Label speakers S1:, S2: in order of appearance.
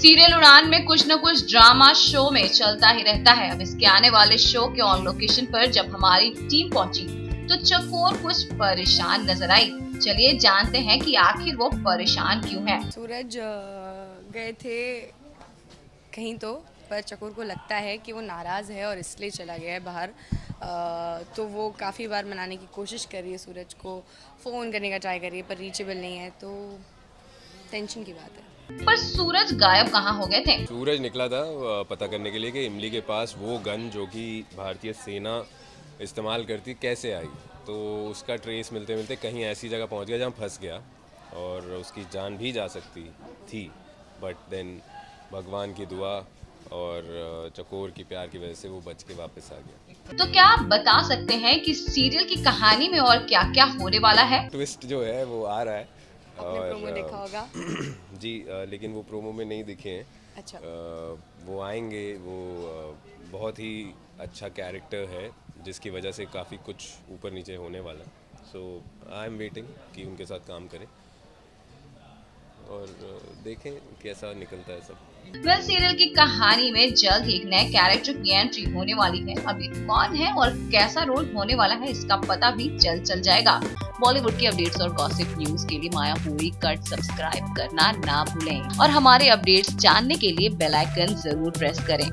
S1: Serial उड़ान में कुछ न कुछ ड्रामा शो में चलता ही रहता है। अब इसके आने वाले शो के ऑन लोकेशन पर जब हमारी टीम पहुँची तो चकोर कुछ परेशान नज़र आई। चलिए जानते हैं कि आखिर वो परेशान क्यों है।
S2: सूरज गए थे कहीं तो। पर चकोर को लगता है कि वो नाराज़ है और इसलिए चला गया है बाहर। तो वो काफ़ी बार मनाने की कोशिश कर रही है सूरज को। फ़ोन करने का ट्राई कर रही है पर रीचेबल नहीं है तो टेंशन की बात है।
S1: पर सूरज गायब कहाँ हो गए थे?
S3: सूरज निकला था पता करने के लिए कि इमली के पास वो गन जो कि भारतीय सेना इस्तेमाल करती कैसे आई? तो उसका ट्रेस मिलते मिलते कहीं ऐसी जगह पहुँच गया जहाँ फंस गया और उसकी जान भी जा सकती थी। बट देन भगवान की दुआ और चकोर की प्यार की वजह से वो बच के वापस आ गया।
S1: तो क्या आप बता सकते हैं कि सीरियल की कहानी में और क्या क्या होने वाला है?
S3: ट्विस्ट जो है वो आ रहा है।
S2: और प्रोमो देखा होगा।
S3: जी लेकिन वो प्रोमो में नहीं दिखे हैं।
S2: अच्छा।
S3: वो आएँगे वो बहुत ही अच्छा कैरेक्टर है जिसकी वजह से काफ़ी कुछ ऊपर नीचे होने वाला सो आई एम वेटिंग कि उनके साथ काम करें। और देखें कैसा निकलता है सब।
S1: वेल सीरियल की कहानी में जल्द ही एक नए कैरेक्टर की एंट्री होने वाली है। अभी कौन है और कैसा रोल होने वाला है इसका पता भी जल्द चल जाएगा। बॉलीवुड की अपडेट्स और गॉसिप न्यूज़ के लिए माया पूरी कट सब्सक्राइब करना ना भूलें। और हमारे अपडेट्स जानने के लिए बेल आइकन ज़रूर प्रेस करें।